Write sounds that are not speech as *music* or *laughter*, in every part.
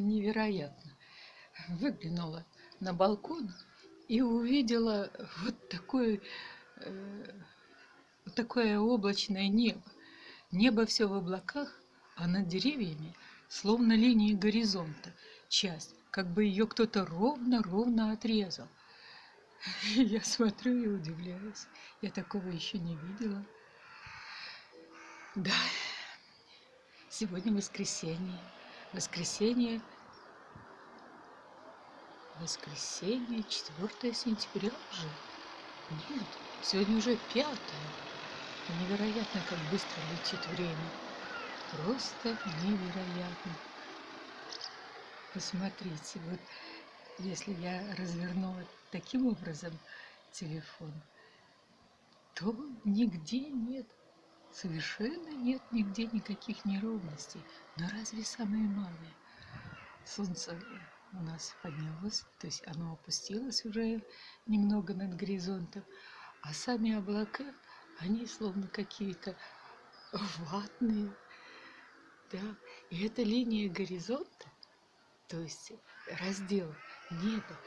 невероятно. Выглянула на балкон и увидела вот такое, э, вот такое облачное небо. Небо все в облаках, а над деревьями словно линии горизонта, часть, как бы ее кто-то ровно-ровно отрезал. *laughs* Я смотрю и удивляюсь. Я такого еще не видела. Да, сегодня воскресенье. Воскресенье Воскресенье, 4 сентября уже? Нет, сегодня уже 5. Невероятно, как быстро летит время. Просто невероятно. Посмотрите, вот если я развернула таким образом телефон, то нигде нет, совершенно нет нигде никаких неровностей. Но разве самые малые? Солнце у нас поднялось, то есть оно опустилось уже немного над горизонтом, а сами облака, они словно какие-то ватные, да, и эта линия горизонта, то есть раздел неба,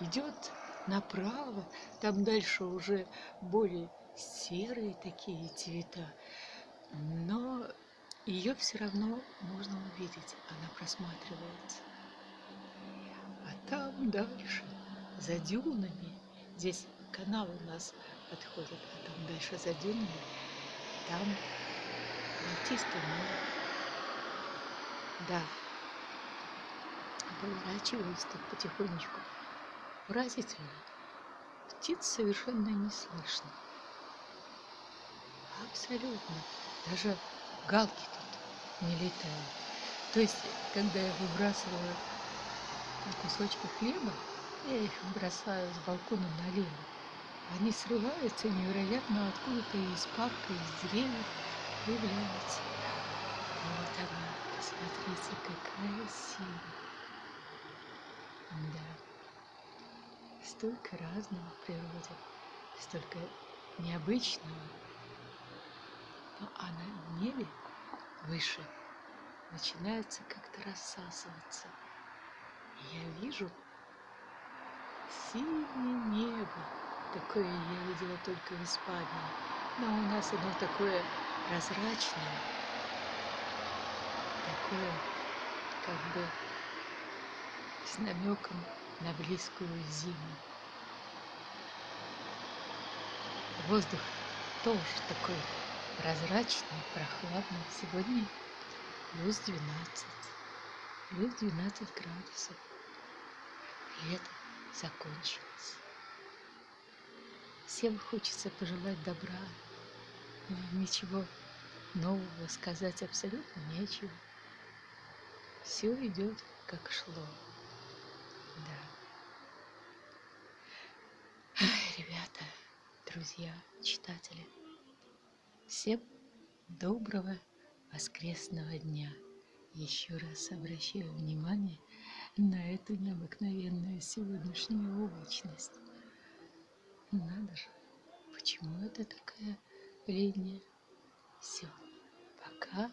идет направо, там дальше уже более серые такие цвета, но ее все равно можно увидеть, она просматривается там дальше, за дюнами, здесь канал у нас подходит, а там дальше за дюнами, там Балтийское море. Да, поворачиваюсь тут потихонечку. Поразительно. Птиц совершенно не слышно. Абсолютно. Даже галки тут не летают. То есть, когда я выбрасываю кусочки хлеба, я их бросаю с балкона налево. Они срываются невероятно откуда-то из парка, из деревьев появляются. Вот она, посмотрите, какая сила. Да. Столько разного в природе, столько необычного. Но а на небе выше начинается как-то рассасываться я вижу синее небо. Такое я видела только в Испании. Но у нас оно такое прозрачное, такое как бы с намеком на близкую зиму. Воздух тоже такой прозрачный, прохладный. Сегодня плюс 12 плюс 12 градусов. Лето закончилось. Всем хочется пожелать добра, ничего нового сказать абсолютно нечего. Все идет как шло. Да. Ребята, друзья, читатели, всем доброго воскресного дня еще раз обращаю внимание на эту необыкновенную сегодняшнюю облачность. Надо же, почему это такая линия? Все, пока.